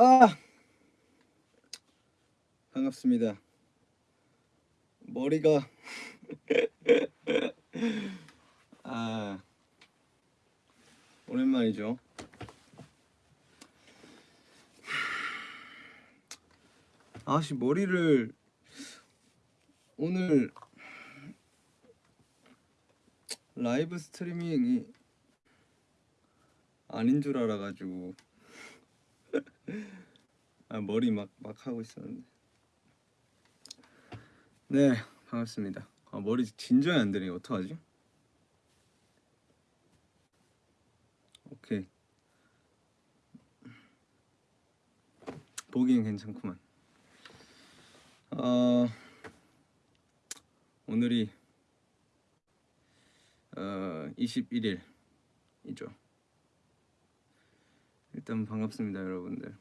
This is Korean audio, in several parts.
아 반갑습니다. 머리가 아 오랜만이죠. 아씨 머리를 오늘 라이브 스트리밍이 아닌 줄 알아가지고 아 머리 막 막 하고 있었는데. 네 반갑습니다. 아 머리 진정이 안 되네. 어떡하지? 오케이. 보기엔 괜찮구만. 어 오늘이 어 21일이죠 일단 반갑습니다 여러분들.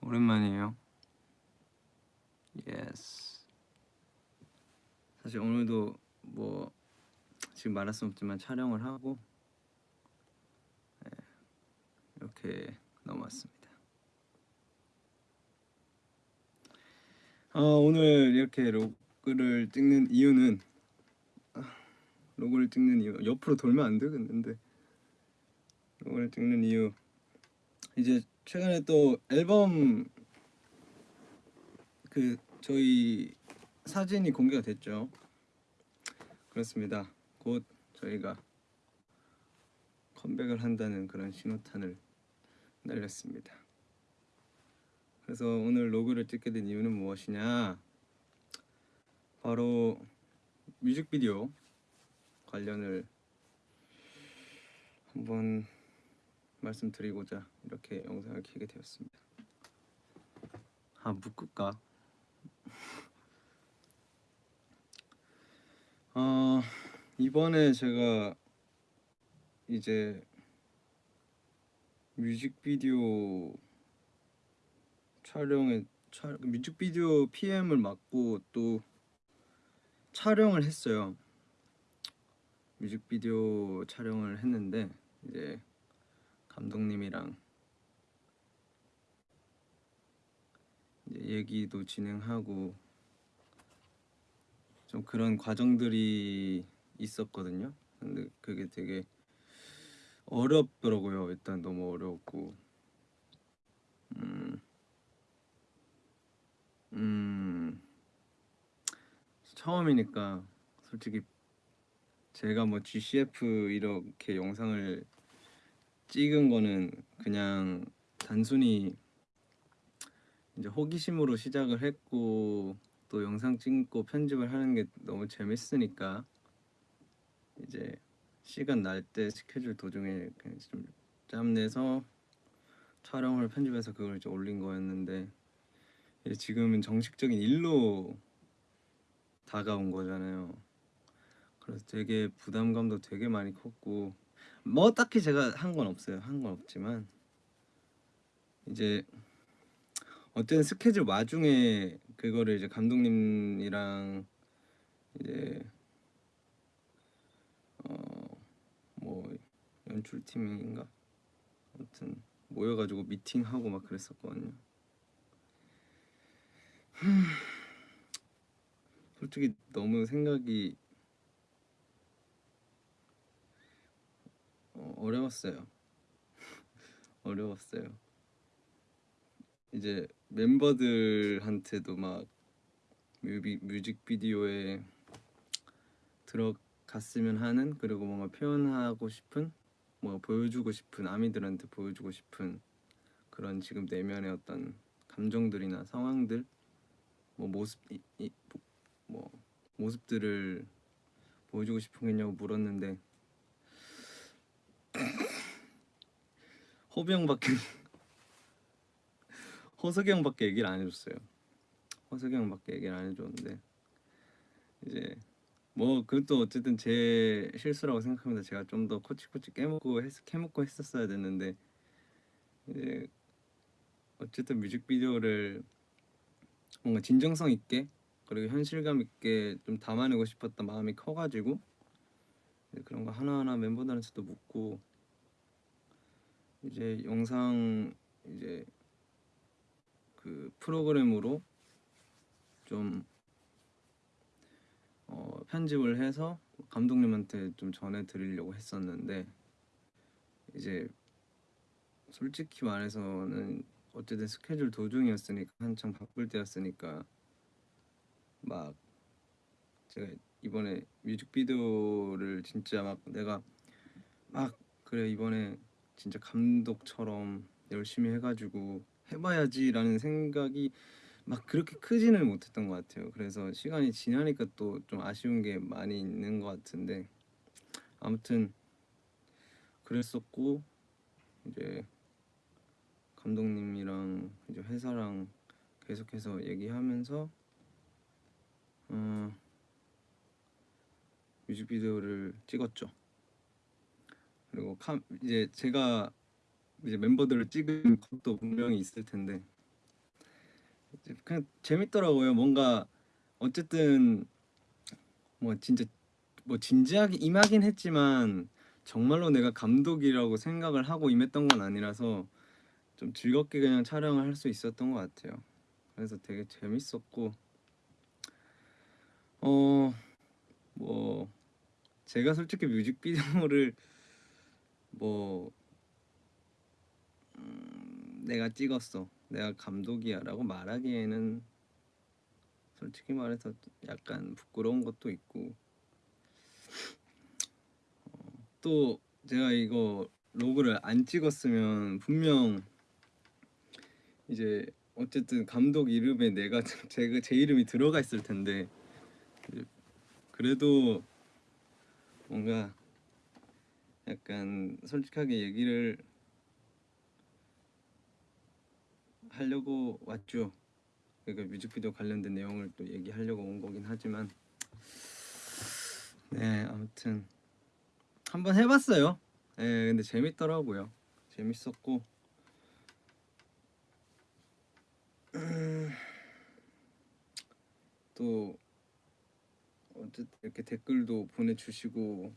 오랜만이에요. Yes 사실 오늘도 뭐 지금 말할 수 없지만 촬영을 하고 네, 이렇게 넘어왔습니다. 어, 오늘 이렇게 로그를 찍는 이유는 아, 로고를 찍는 이유 옆으로 돌면 안 되겠는데 로고를 찍는 이유 이제 최근에 또 앨범 그 저희 사진이 공개가 됐죠. 그렇습니다. 곧 저희가 컴백을 한다는 그런 신호탄을 날렸습니다. 그래서 오늘 로그를 찍게 된 이유는 무엇이냐? 바로 뮤직비디오 관련을 한번 말씀드리고자 이렇게 영상을 켜게 되었습니다. 아 묶을까? 어 이번에 제가 이제 뮤직비디오 촬영에 촬 뮤직비디오 PM을 맡고 또 촬영을 했어요. 뮤직비디오 촬영을 했는데 이제 감독님이랑 얘기도 진행하고 좀 그런 과정들이 있었거든요. 근데 그게 되게 어렵더라고요. 일단 너무 어려웠고, 음, 음, 처음이니까 솔직히 제가 뭐 GCF 이렇게 영상을 찍은 거는 그냥 단순히 이제 호기심으로 시작을 했고 또 영상 찍고 편집을 하는 게 너무 재밌으니까 이제 시간 날 때 스케줄 도중에 그냥 좀 짬내서 촬영을 편집해서 그걸 이제 올린 거였는데 지금은 정식적인 일로 다가온 거잖아요. 그래서 되게 부담감도 되게 많이 컸고 뭐 딱히 제가 한 건 없어요. 한 건 없지만 이제 어떤 스케줄 와중에 그거를 이제 감독님이랑 이제 어뭐 연출팀인가 아무튼 모여가지고 미팅하고 막 그랬었거든요. 솔직히 너무 생각이 어, 어려웠어요. 어려웠어요. 이제 멤버들한테도 막 뮤비, 뮤직비디오에 들어갔으면 하는 그리고 뭔가 표현하고 싶은 뭔가 보여주고 싶은 아미들한테 보여주고 싶은 그런 지금 내면의 어떤 감정들이나 상황들 뭐 모습 이, 이, 뭐 모습들을 보여주고 싶은 게 있냐고 물었는데 호비 형밖에 호석이 형밖에 얘기를 안 해줬어요. 호석이 형밖에 얘기를 안 해줬는데 이제 뭐 그것도 어쨌든 제 실수라고 생각합니다. 제가 좀 더 코치코치 깨먹고 했, 캐먹고 했었어야 됐는데 이제 어쨌든 뮤직비디오를 뭔가 진정성 있게 그리고 현실감 있게 좀 담아내고 싶었던 마음이 커가지고 그런 거 하나하나 멤버들한테도 묻고 이제 영상 이제 그 프로그램으로 좀 어, 편집을 해서 감독님한테 좀 전해드리려고 했었는데 이제 솔직히 말해서는 어쨌든 스케줄 도중이었으니까 한창 바쁠 때였으니까 막 제가 이번에 뮤직비디오를 진짜 막 내가 막 그래 이번에 진짜 감독처럼 열심히 해가지고 해봐야지라는 생각이 막 그렇게 크지는 못했던 것 같아요. 그래서 시간이 지나니까 또 좀 아쉬운 게 많이 있는 것 같은데 아무튼 그랬었고 이제 감독님이랑 이제 회사랑 계속해서 얘기하면서 어, 뮤직비디오를 찍었죠. 그리고 카, 이제 제가 이제 멤버들을 찍은 것도 분명히 있을 텐데 그냥 재밌더라고요. 뭔가 어쨌든 뭐 진짜 뭐 진지하게 임하긴 했지만 정말로 내가 감독이라고 생각을 하고 임했던 건 아니라서 좀 즐겁게 그냥 촬영을 할 수 있었던 것 같아요. 그래서 되게 재밌었고 어뭐 제가 솔직히 뮤직비디오를 뭐 음, 내가 찍었어. 내가 감독이야 라고 말하기에는 솔직히 말해서 약간 부끄러운 것도 있고. 어, 또 제가 이거 로그를 안 찍었으면 분명 이제 어쨌든 감독 이름에 내가 제가 제 이름이 들어가 있을 텐데. 그래도 뭔가 약간 솔직하게 얘기를 하려고 왔죠. 그러니까 뮤직비디오 관련된 내용을 또 얘기하려고 온 거긴 하지만 네 아무튼 한번 해봤어요. 네 근데 재밌더라고요. 재밌었고 음, 또 이렇게 댓글도 보내주시고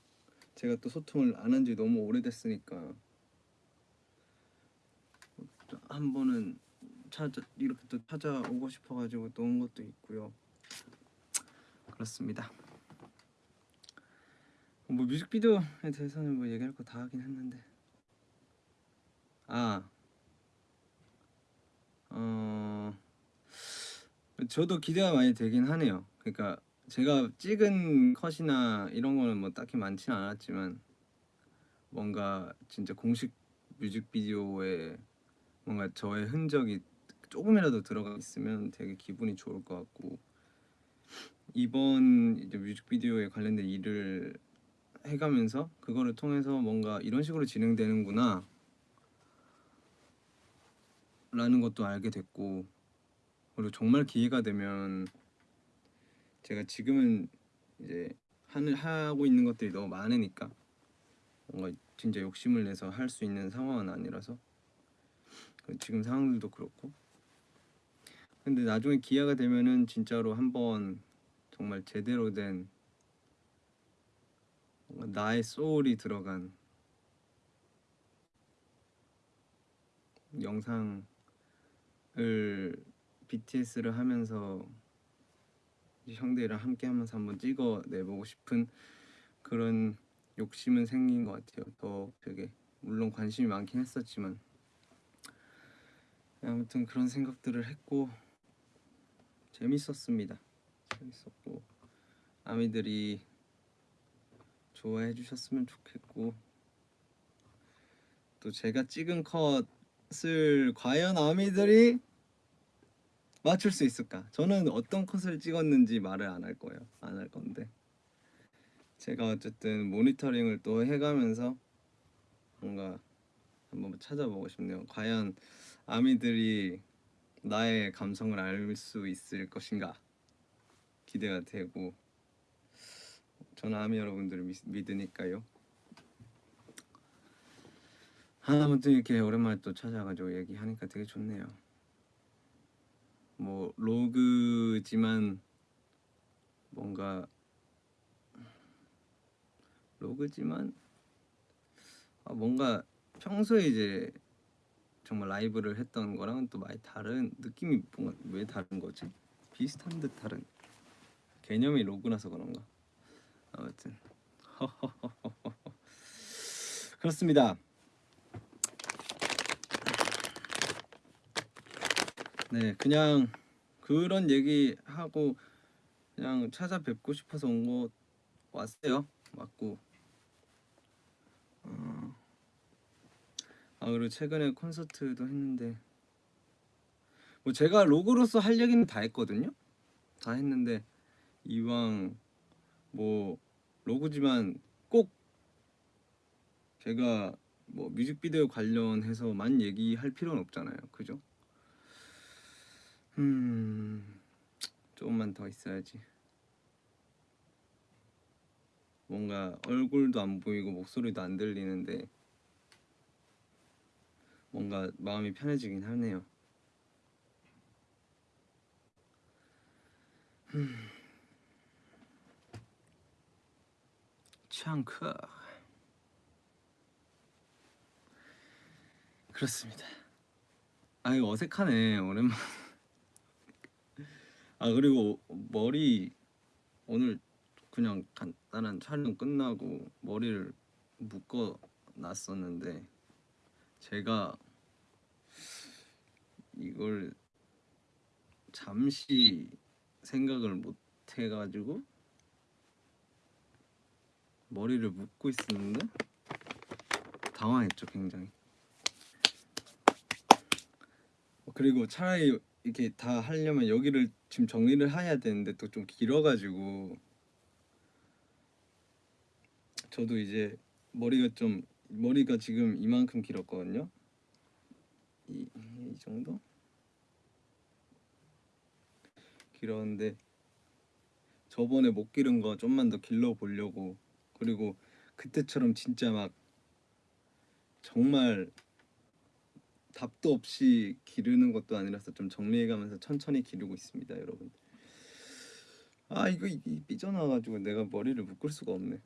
제가 또 소통을 안 한 지 너무 오래됐으니까 한 번은 찾아 이렇게 또 찾아오고 싶어가지고 또 온 것도 있고요. 그렇습니다. 뭐 뮤직비디오에 대해서는 뭐 얘기할 거 다 하긴 했는데 아 어, 저도 기대가 많이 되긴 하네요. 그러니까 제가 찍은 컷이나 이런 거는 뭐 딱히 많지는 않았지만 뭔가 진짜 공식 뮤직비디오에 뭔가 저의 흔적이 조금이라도 들어가 있으면 되게 기분이 좋을 것 같고 이번 이제 뮤직비디오에 관련된 일을 해가면서 그거를 통해서 뭔가 이런 식으로 진행되는구나 라는 것도 알게 됐고 그리고 정말 기회가 되면 제가 지금은 이제 하는 하고 있는 것들이 너무 많으니까 뭔가 진짜 욕심을 내서 할 수 있는 상황은 아니라서. 지금 상황들도 그렇고. 근데 나중에 기회가 되면은 진짜로 한번 정말 제대로 된 뭔가 나의 소울이 들어간 영상을 BTS를 하면서 형들이랑 함께 하면서 한번 찍어 내보고 싶은 그런 욕심은 생긴 것 같아요. 더 되게 물론 관심이 많긴 했었지만 아무튼 그런 생각들을 했고 재밌었습니다. 재밌었고 아미들이 좋아해 주셨으면 좋겠고 또 제가 찍은 컷을 과연 아미들이 맞출 수 있을까? 저는 어떤 컷을 찍었는지 말을 안 할 거예요. 안 할 건데 제가 어쨌든 모니터링을 또 해가면서 뭔가 한번 찾아보고 싶네요. 과연 아미들이 나의 감성을 알 수 있을 것인가 기대가 되고 저는 아미 여러분들을 믿, 믿으니까요. 아무튼 이렇게 오랜만에 또 찾아가지고 얘기하니까 되게 좋네요. 뭐 로그지만 뭔가 로그지만 아 뭔가 평소에 이제 정말 라이브를 했던 거랑은 또 많이 다른 느낌이 뭔가 왜 다른 거지? 비슷한 듯 다른 개념이 로그라서 그런가? 아무튼 그렇습니다. 네, 그냥 그런 얘기 하고 그냥 찾아뵙고 싶어서 온 거 왔어요. 맞고. 어. 아 그리고 최근에 콘서트도 했는데 뭐 제가 로그로서 할 얘기는 다 했거든요. 다 했는데 이왕 뭐 로그지만 꼭 제가 뭐 뮤직비디오 관련해서 만 얘기할 필요는 없잖아요. 그죠? 음 조금만 더 있어야지. 뭔가 얼굴도 안 보이고 목소리도 안 들리는데 뭔가 마음이 편해지긴 하네요. 음. 창크 그렇습니다. 아 이거 어색하네 오랜만. 아 그리고 머리 오늘 그냥 간단한 촬영 끝나고 머리를 묶어 놨었는데 제가 이걸 잠시 생각을 못 해가지고 머리를 묶고 있었는데 당황했죠 굉장히. 그리고 차라리 이렇게 다 하려면 여기를 지금 정리를 해야 되는데 또 좀 길어가지고. 저도 이제 머리가 좀 머리가 지금 이만큼 길었거든요. 이, 이 정도? 길었는데 저번에 못 기른 거 좀만 더 길러 보려고. 그리고 그때처럼 진짜 막 정말 답도 없이 기르는 것도 아니라서 좀 정리해가면서 천천히 기르고 있습니다 여러분 아 이거 이, 이 삐져나와가지고 내가 머리를 묶을 수가 없네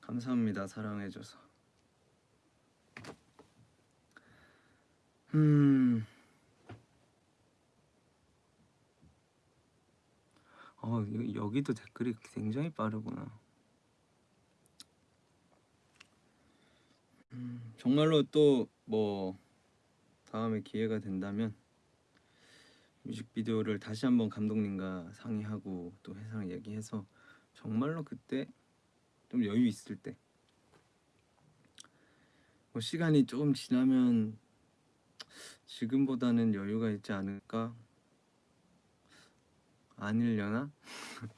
감사합니다 사랑해줘서 음. 어, 여- 여기도 댓글이 굉장히 빠르구나. 음, 정말로 또 뭐 다음에 기회가 된다면 뮤직비디오를 다시 한번 감독님과 상의하고 또 회사랑 얘기해서 정말로 그때 좀 여유 있을 때 뭐 시간이 조금 지나면 지금보다는 여유가 있지 않을까? 아닐려나?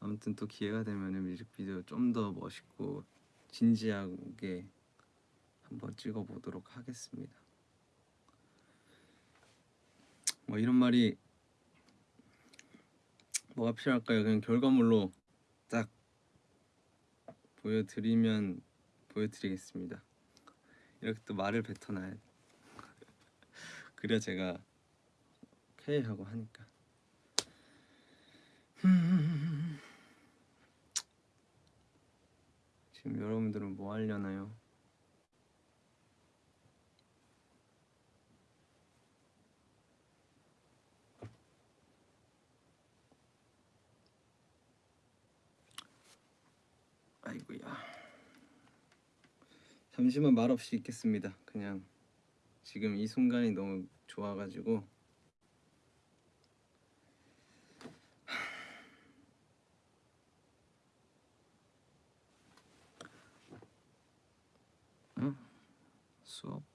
아무튼 또 기회가 되면 뮤직비디오 좀 더 멋있고 진지하게 한번 찍어 보도록 하겠습니다. 뭐 이런 말이 뭐가 필요할까요? 그냥 결과물로 딱 보여드리면 보여드리겠습니다. 이렇게 또 말을 뱉어놔야 돼. 그래야 제가 K 하고 하니까. 지금 여러분들은 뭐 하려나요? 아이고야. 잠시만 말없이 있겠습니다. 그냥 지금 이 순간이 너무 좋아가지고 응? 수업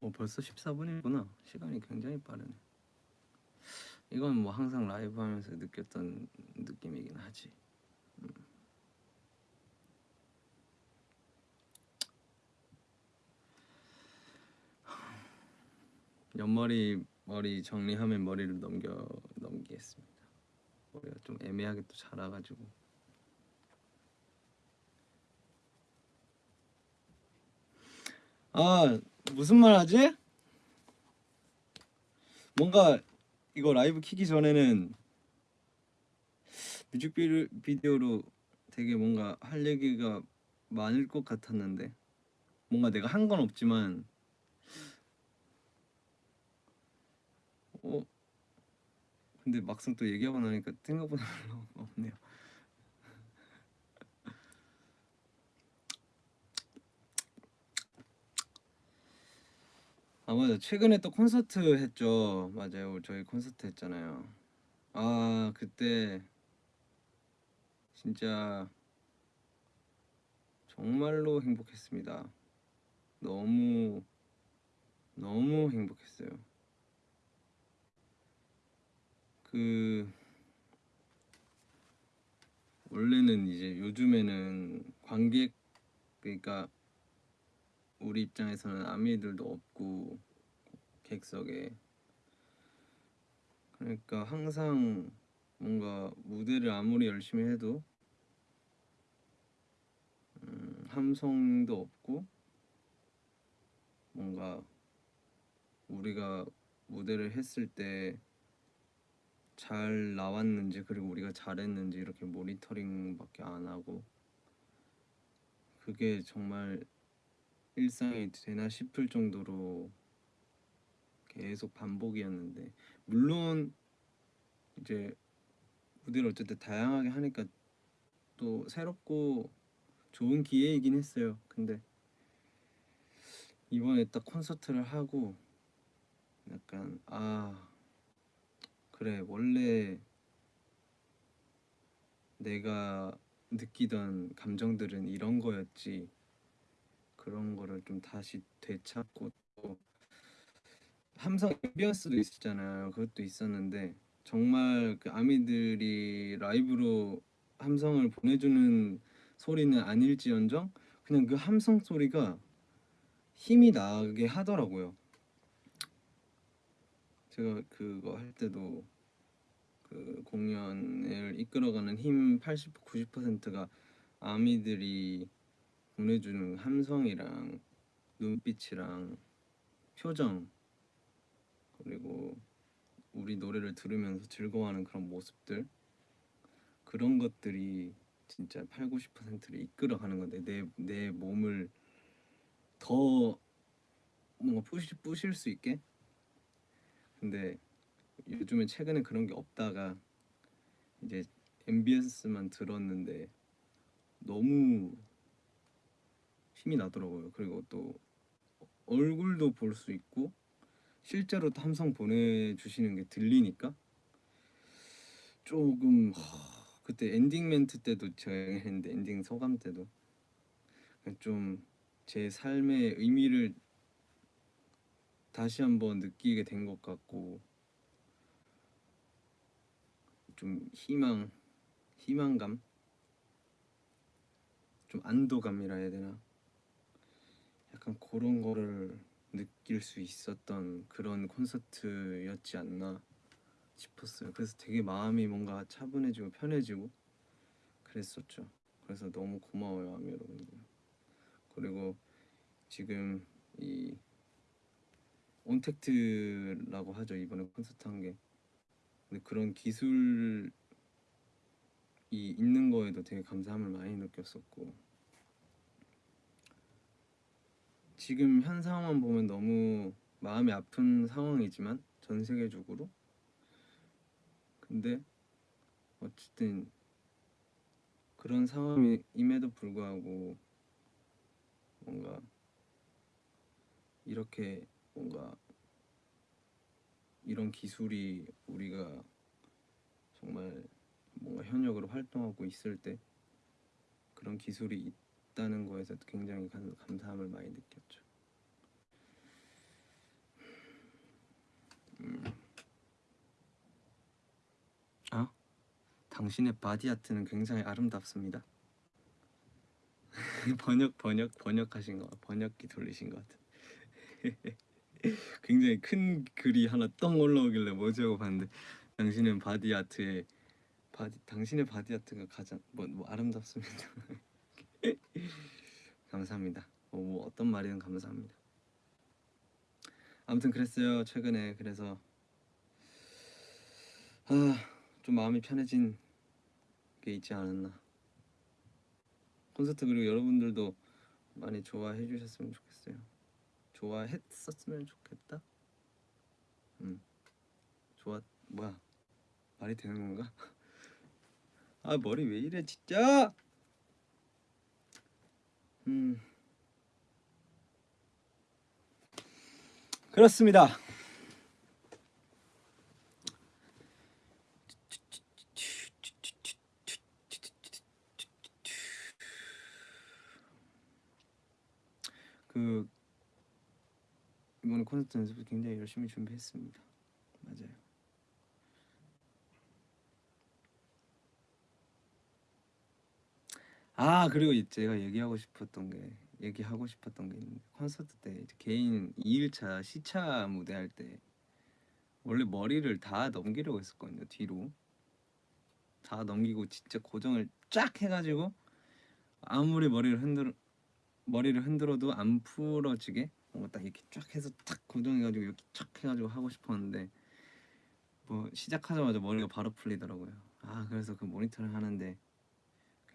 어, 벌써 14분이구나. 시간이 굉장히 빠르네. 이건 뭐 항상 라이브 하면서 느꼈던 느낌이긴 하지. 음. 옆머리 머리 정리하면 머리를 넘겨 넘기겠습니다. 머리가 좀 애매하게 또 자라가지고 아 무슨 말 하지? 뭔가 이거 라이브 키기 전에는 뮤직비디오로 되게 뭔가 할 얘기가 많을 것 같았는데 뭔가 내가 한 건 없지만 어 근데 막상 또 얘기하고 나니까 생각보다 별로 없네요. 맞아 최근에 또 콘서트 했죠. 맞아요. 저희 콘서트 했잖아요. 아 그때 진짜 정말로 행복했습니다. 너무 너무 행복했어요. 그 원래는 이제 요즘에는 관객 그러니까 우리 입장에서는 아미들도 없고 객석에. 그러니까 항상 뭔가 무대를 아무리 열심히 해도 음, 함성도 없고 뭔가 우리가 무대를 했을 때 잘 나왔는지 그리고 우리가 잘했는지 이렇게 모니터링밖에 안 하고 그게 정말 일상이 되나 싶을 정도로 계속 반복이었는데 물론 이제 무대를 어쨌든 다양하게 하니까 또 새롭고 좋은 기회이긴 했어요. 근데 이번에 딱 콘서트를 하고 약간 아 그래 원래 내가 느끼던 감정들은 이런 거였지 그런 거를 좀 다시 되찾고 또 함성 앰비언스도 있었잖아요. 그것도 있었는데 정말 그 아미들이 라이브로 함성을 보내주는 소리는 아닐지언정 그냥 그 함성 소리가 힘이 나게 하더라고요. 제가 그거 할 때도 그 공연을 이끌어가는 힘 80, 90%가 아미들이 보내주는 함성이랑 눈빛이랑 표정 그리고 우리 노래를 들으면서 즐거워하는 그런 모습들 그런 것들이 진짜 8, 90%를 이끌어가는 건데 내, 내 몸을 더 뭔가 부시, 부실 수 있게 근데 요즘에 최근에 그런 게 없다가 이제 MBS만 들었는데 너무 힘이 나더라고요. 그리고 또 얼굴도 볼 수 있고 실제로 또 함성 보내주시는 게 들리니까 조금 하, 그때 엔딩 멘트 때도 제가 했는데 엔딩 소감 때도 좀 제 삶의 의미를 다시 한번 느끼게 된 것 같고 좀 희망 희망감? 좀 안도감이라 해야 되나? 약간 그런 거를 느낄 수 있었던 그런 콘서트였지 않나 싶었어요. 그래서 되게 마음이 뭔가 차분해지고 편해지고 그랬었죠. 그래서 너무 고마워요, 아미 여러분들. 그리고 지금 이 온택트라고 하죠 이번에 콘서트 한 게. 근데 그런 기술이 있는 거에도 되게 감사함을 많이 느꼈었고 지금 현 상황만 보면 너무 마음이 아픈 상황이지만 전 세계적으로. 근데 어쨌든 그런 상황임에도 불구하고 뭔가 이렇게 뭔가 이런 기술이 우리가 정말 뭔가 현역으로 활동하고 있을 때 그런 기술이 있다는 거에서 굉장히 감, 감사함을 많이 느꼈죠. 음. 아, 당신의 body art는 굉장히 아름답습니다. 번역 번역 번역하신 거 번역기 돌리신 것 같은. 굉장히 큰 글이 하나 떡 올라오길래 뭐지 하고 봤는데 당신은 body art에 body 당신의 body art가 가장 뭐, 뭐 아름답습니다. 감사합니다. 뭐, 뭐 어떤 말이든 감사합니다. 아무튼 그랬어요 최근에 그래서 아 좀 마음이 편해진 게 있지 않았나. 콘서트 그리고 여러분들도 많이 좋아해 주셨으면 좋겠어요. 좋아했었으면 좋겠다. 음, 좋아 뭐야 말이 되는 건가? 아 머리 왜 이래 진짜? 음 그렇습니다. 그 이번에 콘서트 연습을 굉장히 열심히 준비했습니다. 맞아요. 아 그리고 이- 제가 얘기하고 싶었던 게 얘기하고 싶었던 게 있는데 콘서트 때 개인 2일차 시차 무대 할 때 원래 머리를 다 넘기려고 했었거든요 뒤로 다 넘기고 진짜 고정을 쫙 해가지고 아무리 머리를 흔들 머리를 흔들어도 안 풀어지게 뭔가 딱 이렇게 쫙 해서 탁 고정해가지고 이렇게 쫙 해가지고 하고 싶었는데 뭐 시작하자마자 머리가 바로 풀리더라고요. 아 그래서 그 모니터를 하는데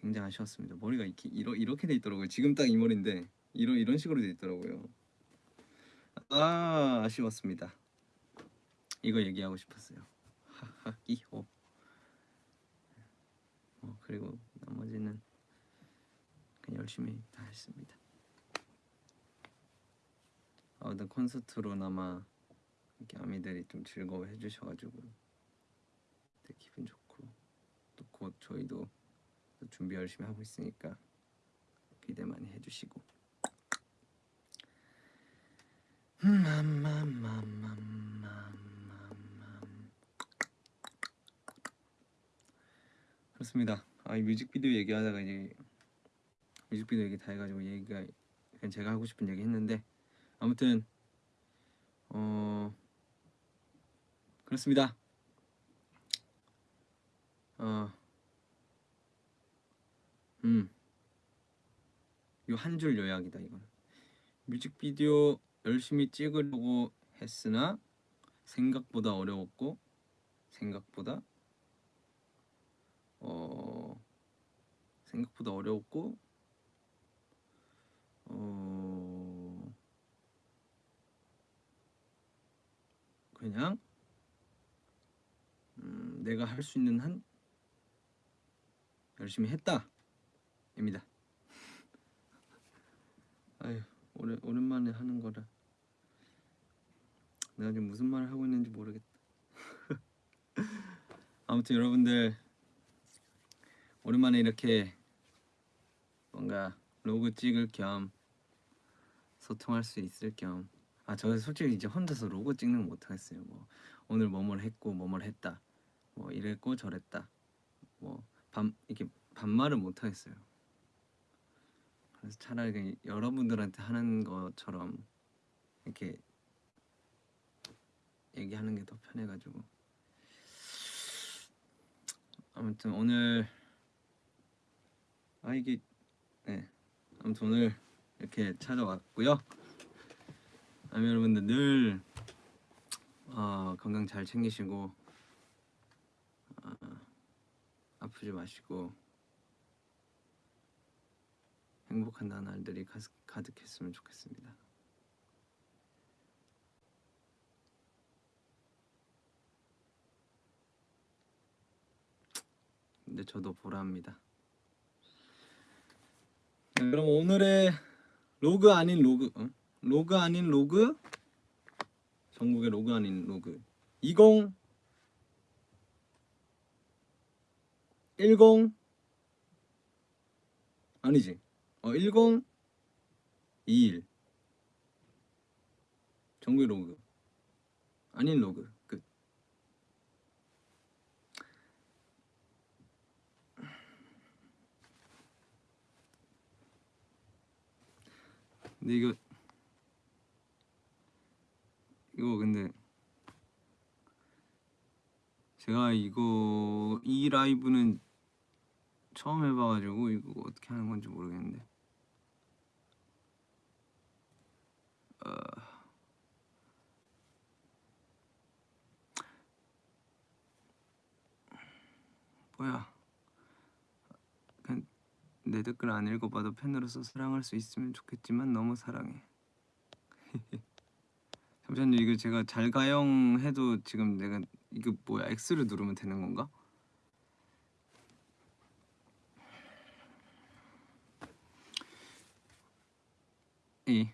굉장히 아쉬웠습니다. 머리가 이렇게 이러, 이렇게 돼 있더라고요. 지금 딱 이 머리인데 이런 이런 식으로 돼 있더라고요. 아 아쉬웠습니다. 이거 얘기하고 싶었어요. 하하 이호. 어 그리고 나머지는 그냥 열심히 다 했습니다. 아무튼 콘서트로나마 이렇게 아미들이 좀 즐거워해 주셔가지고 되게 기분 좋고 또 곧 저희도 또 준비 열심히 하고 있으니까 기대 많이 해주시고 그렇습니다. 아 이 뮤직비디오 얘기하다가 이제 뮤직비디오 얘기 다 해가지고 얘기가 그냥 제가 하고 싶은 얘기 했는데 아무튼 어 그렇습니다. 어, 음, 요한줄 요약이다 이건. 뮤직비디오 열심히 찍으려고 했으나 생각보다 어려웠고 생각보다 어 생각보다 어려웠고 어 그냥 음, 내가 할 수 있는 한 열심히 했다 입니다. 아유 오래 오랜만에 하는 거라 내가 지금 무슨 말을 하고 있는지 모르겠다. 아무튼 여러분들 오랜만에 이렇게 뭔가 로그 찍을 겸 소통할 수 있을 겸 아, 저 솔직히 이제 혼자서 로고 찍는 거 못하겠어요. 뭐 오늘 뭐뭘 했고 뭐뭘 했다. 뭐 이랬고 저랬다. 뭐반 이렇게 반말을 못하겠어요. 그래서 차라리 여러분들한테 하는 것처럼 이렇게 얘기하는 게 더 편해가지고. 아무튼 오늘 아 이게 네. 아무튼 오늘 이렇게 찾아왔고요. 아미 여러분들 늘 어, 건강 잘 챙기시고 어, 아프지 마시고 행복한 나날들이 가득, 가득했으면 좋겠습니다. 근데 저도 보라합니다. 네, 그럼 오늘의 로그 아닌 로그 어? 로그 아닌 log 정국의 log 아닌 로그 20 10 아니지 어 10 21 전국의 로그. 아닌 로그. 끝. 근데 이거 이거 근데 제가 이거 이 라이브는 처음 해봐가지고 이거 어떻게 하는 건지 모르겠는데 어... 뭐야. 내 댓글 안 읽어봐도 팬으로서 사랑할 수 있으면 좋겠지만 너무 사랑해. 잠시만요. 이거 제가 잘 가영 해도 지금 내가 이거 뭐야 X를 누르면 되는 건가? 이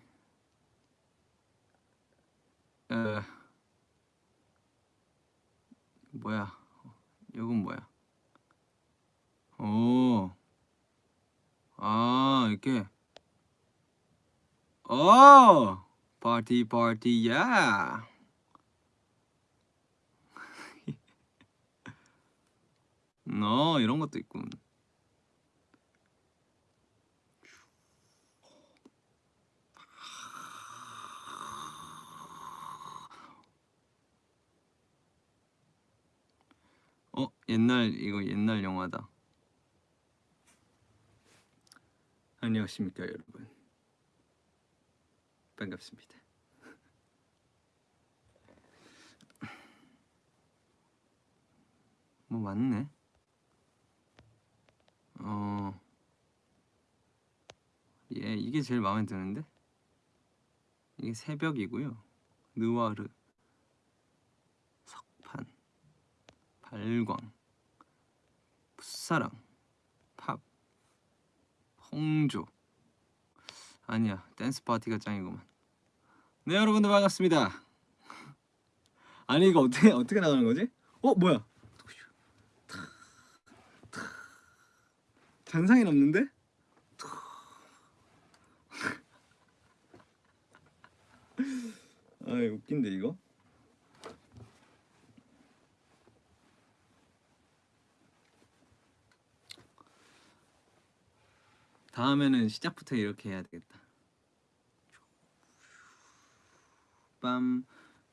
어, 뭐야? 이건 뭐야? 오, 아 이렇게. 오! 파티 파티야! 어 이런 것도 있군 어? 옛날 이거 옛날 영화다. 안녕하십니까 여러분. 반갑습니다. 뭐 맞네? 어. 예, 이게 제일 마음에 드는데? 이게 새벽이고요. 느와르 석판 발광 풋사랑 팝 홍조. 아니야 댄스 파티가 짱이구만. 네 여러분들 반갑습니다. 아니 이거 어떻게 어떻게 나가는 거지? 어 뭐야? 잔상이 남는데? 아 웃긴데 이거 다음에는 시작부터 이렇게 해야 되겠다 빰,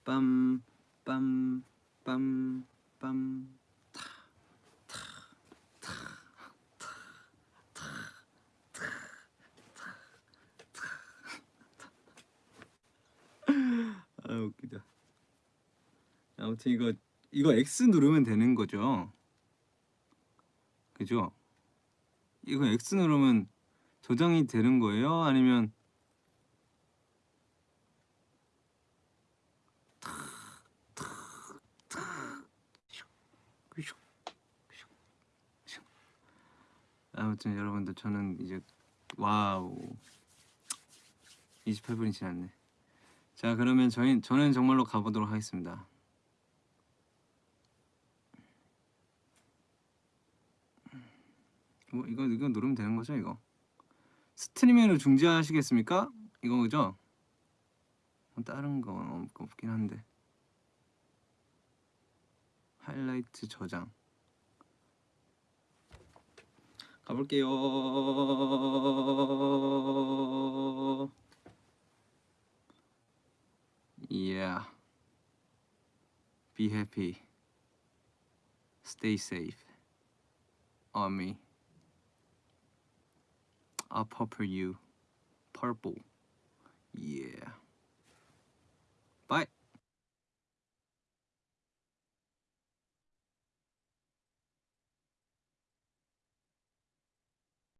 빰, 빰, 빰, 빰, 타, 타, 타, 타, 타, 타, 타, 타. 아 웃기다. 아무튼 이거 이거 X 누르면 되는 거죠? 그죠? 이거 X 누르면 저장이 되는 거예요? 아니면 아무튼 여러분들 저는 이제 와우. 28분이 지났네. 자 그러면 저희 저는 정말로 가보도록 하겠습니다. 뭐 이거 이거 누르면 되는 거죠 이거 스트리밍을 중지하시겠습니까? 이거 그죠? 뭐 다른 건 없- 없긴 한데 하이라이트 저장 가볼게요. Yeah. Be happy. Stay safe. Army. I'll purple you. Purple. Yeah.